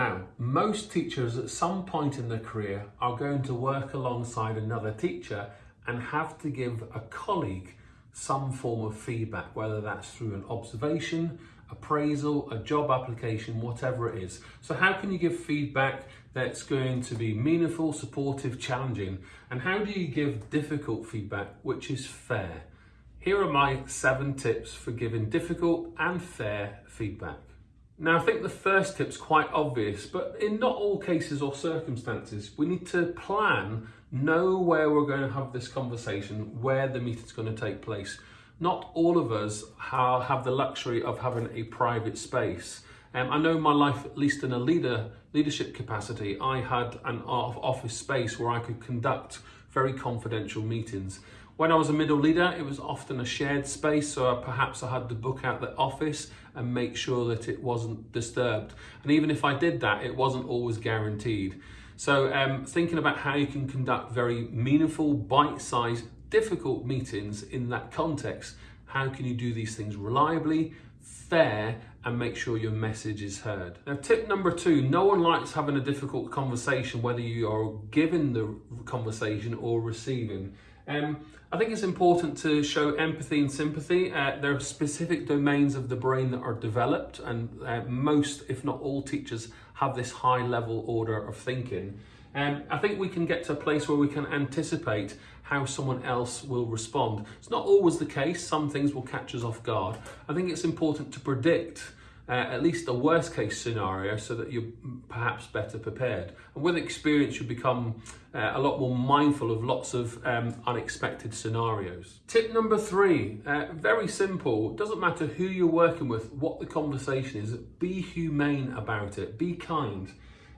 Now, most teachers at some point in their career are going to work alongside another teacher and have to give a colleague some form of feedback, whether that's through an observation, appraisal, a job application, whatever it is. So how can you give feedback that's going to be meaningful, supportive, challenging? And how do you give difficult feedback, which is fair? Here are my seven tips for giving difficult and fair feedback. Now, I think the first tip's quite obvious, but in not all cases or circumstances, we need to plan, know where we're going to have this conversation, where the meeting's going to take place. Not all of us have the luxury of having a private space. Um, I know in my life, at least in a leader leadership capacity, I had an office space where I could conduct very confidential meetings. When I was a middle leader, it was often a shared space, so perhaps I had to book out the office and make sure that it wasn't disturbed. And even if I did that, it wasn't always guaranteed. So um, thinking about how you can conduct very meaningful, bite-sized, difficult meetings in that context, how can you do these things reliably, fair, and make sure your message is heard. Now, tip number two, no one likes having a difficult conversation, whether you are giving the conversation or receiving. Um, I think it's important to show empathy and sympathy. Uh, there are specific domains of the brain that are developed, and uh, most, if not all, teachers have this high level order of thinking. Um, I think we can get to a place where we can anticipate how someone else will respond. It's not always the case, some things will catch us off guard. I think it's important to predict uh, at least a worst case scenario so that you're perhaps better prepared. And with experience, you become uh, a lot more mindful of lots of um, unexpected scenarios. Tip number three, uh, very simple. Doesn't matter who you're working with, what the conversation is, be humane about it, be kind.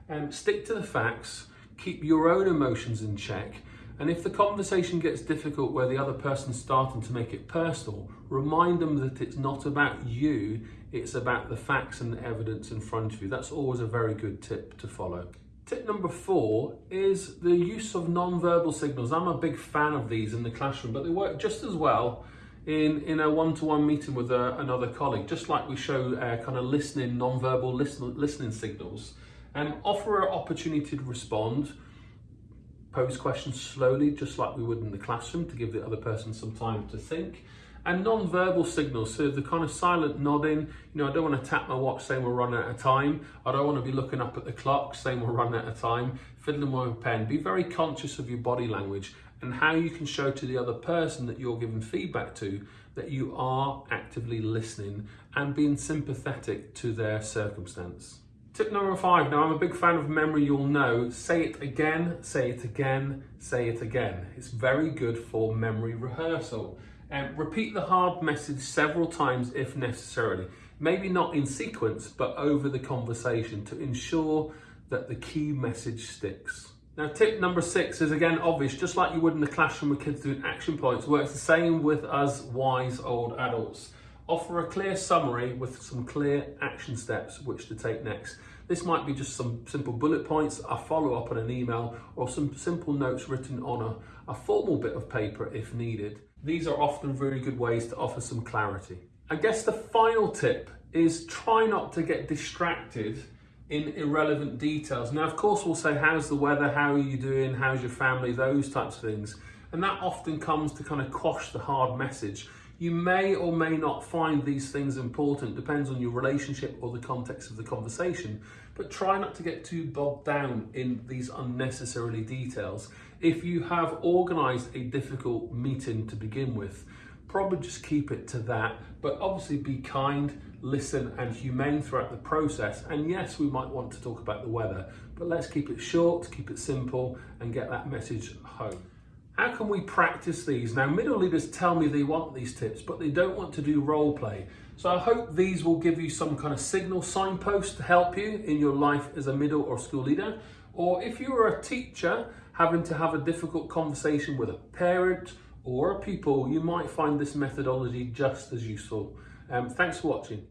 Um, stick to the facts, keep your own emotions in check, and if the conversation gets difficult where the other person's starting to make it personal, remind them that it's not about you, it's about the facts and the evidence in front of you. That's always a very good tip to follow. Tip number four is the use of non-verbal signals. I'm a big fan of these in the classroom, but they work just as well in, in a one-to-one meeting with a, another colleague, just like we show uh, kind of listening, non-verbal listen, listening signals. And offer an opportunity to respond, pose questions slowly, just like we would in the classroom to give the other person some time to think. And non-verbal signals, so the kind of silent nodding, you know, I don't want to tap my watch saying we're running out of time. I don't want to be looking up at the clock saying we're running out of time, fiddling with a pen. Be very conscious of your body language and how you can show to the other person that you're giving feedback to that you are actively listening and being sympathetic to their circumstance. Tip number five, now I'm a big fan of memory, you'll know, say it again, say it again, say it again. It's very good for memory rehearsal. And repeat the hard message several times if necessarily. Maybe not in sequence, but over the conversation to ensure that the key message sticks. Now tip number six is again obvious, just like you would in the classroom with kids doing action points, works the same with us wise old adults. Offer a clear summary with some clear action steps which to take next. This might be just some simple bullet points, a follow up on an email, or some simple notes written on a, a formal bit of paper if needed. These are often really good ways to offer some clarity. I guess the final tip is try not to get distracted in irrelevant details. Now, of course, we'll say, how's the weather? How are you doing? How's your family? Those types of things. And that often comes to kind of quash the hard message. You may or may not find these things important, depends on your relationship or the context of the conversation, but try not to get too bogged down in these unnecessarily details. If you have organized a difficult meeting to begin with, probably just keep it to that, but obviously be kind, listen and humane throughout the process. And yes, we might want to talk about the weather, but let's keep it short, keep it simple and get that message home. How can we practice these? Now, middle leaders tell me they want these tips, but they don't want to do role play. So I hope these will give you some kind of signal signpost to help you in your life as a middle or school leader. Or if you are a teacher having to have a difficult conversation with a parent or a pupil, you might find this methodology just as useful. Um, thanks for watching.